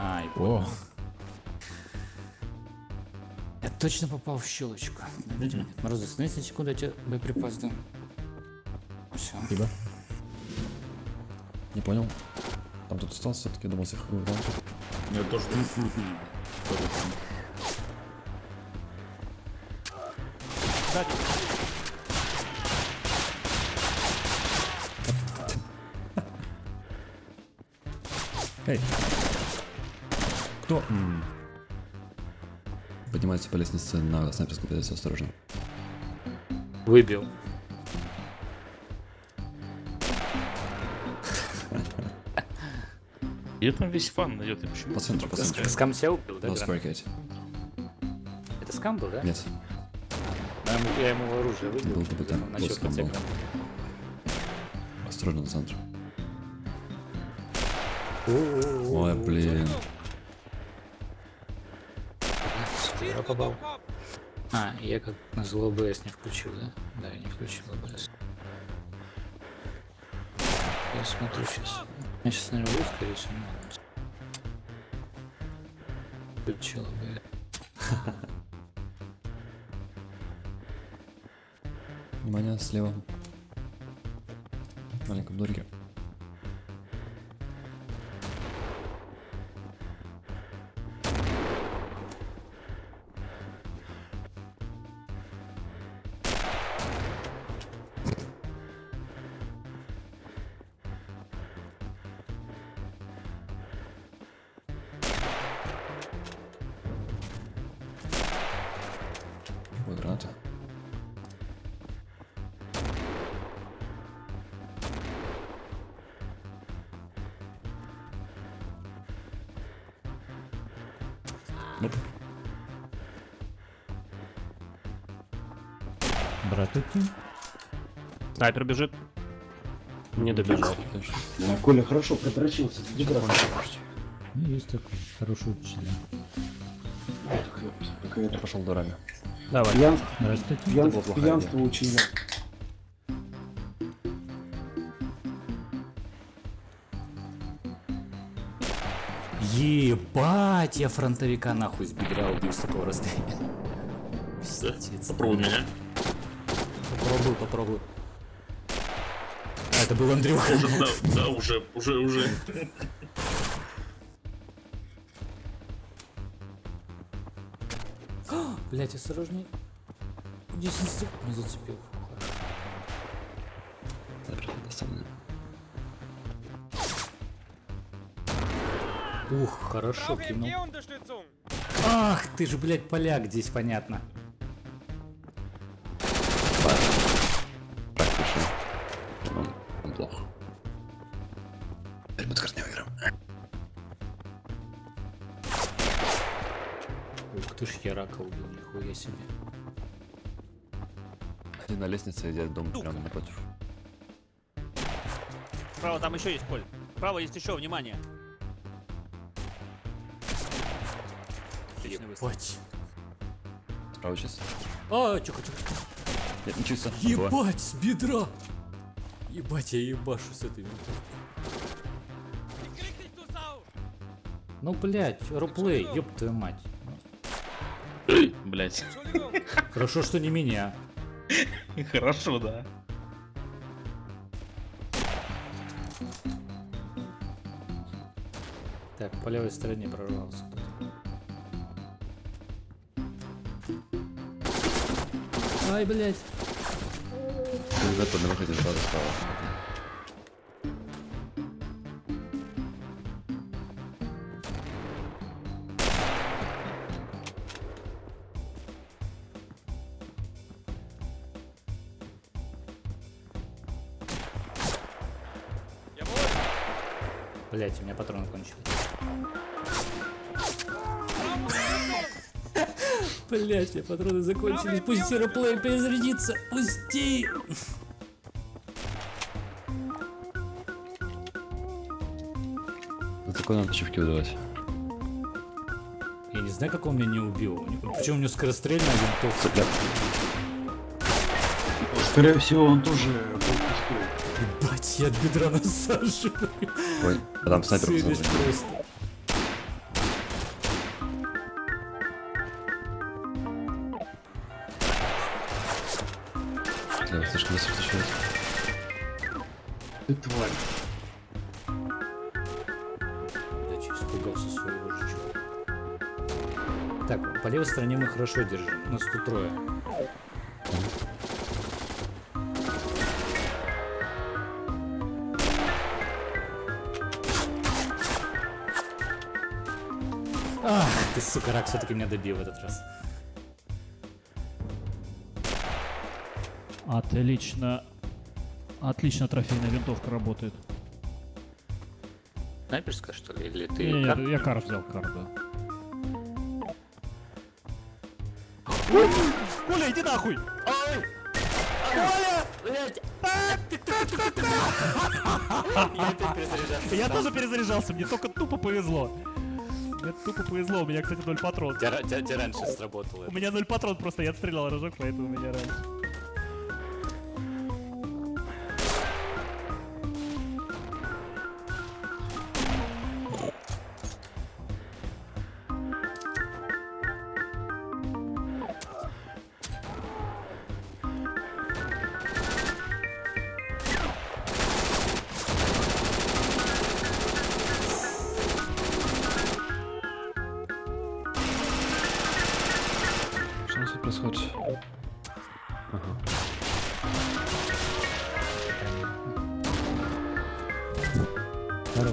Ай, О, я точно попал в щелочку. Подожди, Мороз, остановись на секунду, я тебе боеприпас дам. Все. спасибо. Не понял. Там тут остался все-таки, думал, всех убрал. Я тоже. Эй! Кто? М. Поднимается по лестнице на снайперскую позицию, осторожно. Выбил. Где там весь фан идет? Почему По центру, по центру. Скам себя убил, да? Это скам был, да? Нет. Я ему, я ему оружие выбил. Был бы там, Начал был скам был. подтягивать. Осторожно на центр. Ой, блин. Я попал. А, я как на зло ОБС не включил, да? Да, я не включил ОБС. Я смотрю сейчас. Я сейчас, выйду, скорее всего. но- Включил ОБС. Внимание, слева. В маленьком дворике. Ноп. Братуки. Снайпер бежит. Не добежал. Ну, Коля хорошо продрочился. Ну, есть такой хороший учитель. Я пошел дорога. Давай. Пьянство, пьянство, пьянство очень Ебать, я фронтовика нахуй с бедра убил с такого расстояния. Пиздец. Попробуй меня. Попробую, попробую. А, это был Андрюха. Уже, да, да, уже, уже, уже. Блять, осторожней. 10 секунд не зацепил. Снайпер доставлен. Ух, хорошо кинул. Ах, ты же, блядь, поляк здесь, понятно. Так, решил. Он, он плох. Теперь мы не выиграем. Ух ты ж, я рака убил, нихуя себе. Один на лестнице, идет дом прямо напротив. Справа там еще есть, Коль. Справа есть еще, внимание. Отличный выстрел. Ебать. Справа чисто. А, чё хочу. Нет, не чисто. Два. Ебать, с бедра. Ебать, я ебашу с этой! Ну, блядь, роплей, ёб твою мать. Блять. Entschuldigung! Хорошо, что не меня. Хорошо, да. Так, по левой стороне прорвался. Ай, блядь. Ребята, на выходе сразу. Jawohl! Блять, у меня патроны кончились. Блять, меня патроны закончились. Пусть сероплей перезарядится. Пусти. За такой надо чивки выдавать. Я не знаю, как он меня не убил. Причем у него скорострельная винтовка. Скорее всего, он тоже был пустой. Ебать, я от бедра насаживаю. Ой, а там снайпер просто. Слишком быстро встречается. Ты тварь. Я чуть испугался своего жучка. Так, по левой стороне мы хорошо держим. Нас тут трое. Ах, ты, сука, рак все-таки меня добил в этот раз. Отлично. Отлично трофейная винтовка работает. Снайперская, что ли? Или ты... Не, кар- не, я кар взял, кар, да. Коля, иди нахуй! Я тоже перезаряжался, мне только тупо повезло. Мне тупо повезло, у меня, кстати, ноль патрон. Тебя раньше сработало. У меня ноль патрон, просто я отстрелял рожок, поэтому у меня раньше. Хорош.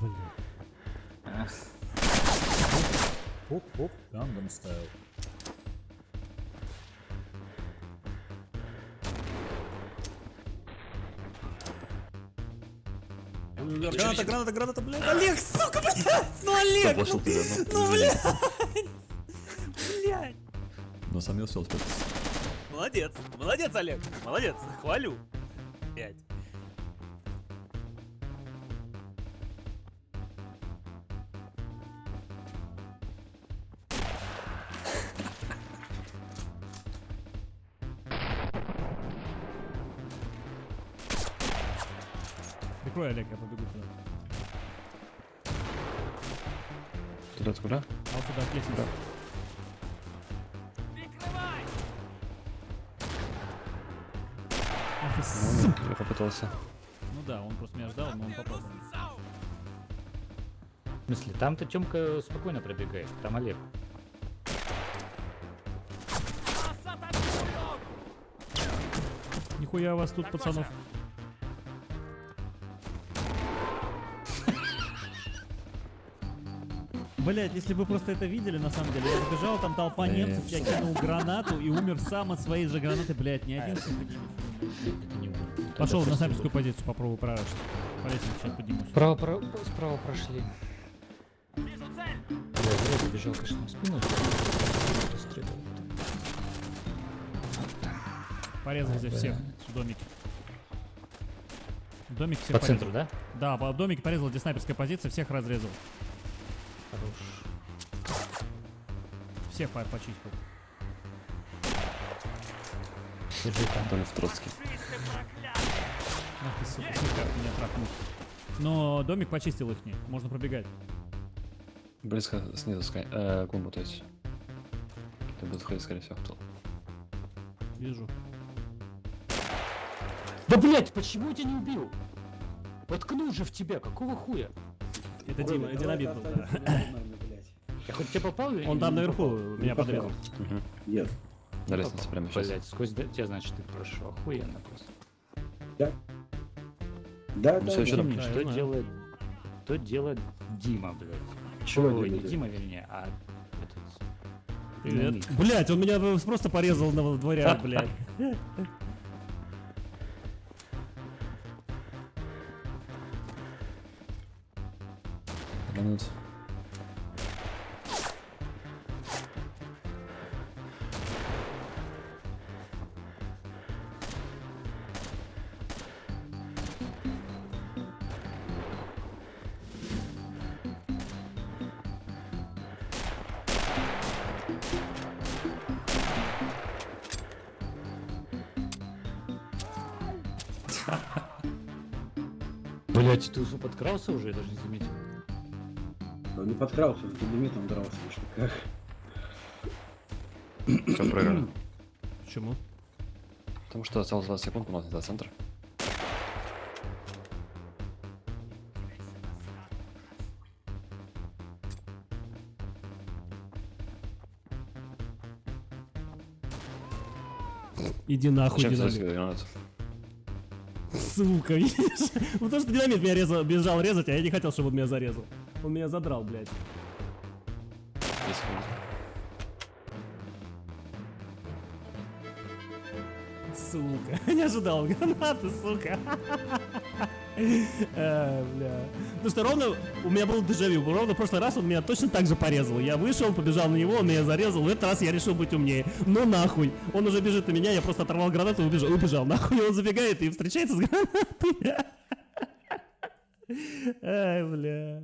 Блин. Оп-оп, Gangnam Style. Граната, граната, граната, блядь. Олег, сука, блядь! Ну, Олег, Заблочил тебя, ну, блядь, блядь. Но сам не успел. Молодец, молодец, Олег, молодец, хвалю. Пять. Прикрой, Олег, я побегу туда. Туда, куда? А вот сюда, к лестнице. Прикрывай! Я попытался. Ну да, он просто меня ждал, но он. Sau! В смысле, там-то Тёмка спокойно пробегает, там Олег. Нихуя у вас тут, пацанов. Блять, если бы вы просто это видели, на самом деле, я сбежал, там толпа немцев, я кинул гранату и умер сам от своей же гранаты, блять, ни один не- Это не он. Пошел на снайперскую позицию, попробую прорашить. По лестнице сейчас поднимусь. Справа, про- справа прошли. Вижу цель! Я зря забежал, конечно, в спину. Порезал здесь всех в домике. Домик всех По порезал. центру, да? Да, по домике порезал, где снайперская позиция, всех разрезал. Хорош. Всех по- почистил. Держи там. Там в Троцкий. Ах ты, сука, сука, меня трахнул. Но домик почистил их, можно пробегать. Близко снизу скай. Э, клумбу, то есть. Ты будут ходить, скорее всего. Вижу. Да блять, почему я тебя не убил? Воткнул же в тебя, какого хуя? Это Дима, это Динамит был, да. Я хоть тебе попал или Он не там наверху меня подрезал. Нет. На лестнице прямо сейчас. Блять, сквозь тебя, значит, ты прошел. Охуенно просто. Да, Ну, да, ещё да. Помни, Да, что знаю. делает... Что делает Дима, блядь? Чего Ой, не? Дима, вернее, а этот... Привет. Блять, он меня просто порезал на дворях, блядь. Блять, ты уже подкрался уже, я даже не заметил. Он не подкрался, с динамитом дрался, что как. Все, проиграли. Почему? Потому что осталось 20 секунд, у нас не до центра. Иди нахуй, динамит. Сука, видишь? Ну потому что динамит меня резал, бежал резать, а я не хотел, чтобы он меня зарезал. Он меня задрал, блядь. 10 секунд. Сука. Не ожидал гранаты, сука. А, бля. Потому что ровно у меня был дежавю. Ровно в прошлый раз он меня точно так же порезал. Я вышел, побежал на него, он меня зарезал. В этот раз я решил быть умнее. Ну нахуй. Он уже бежит на меня, я просто оторвал гранату и убежал. Убежал. Нахуй он забегает и встречается с гранатой. Ай, бля.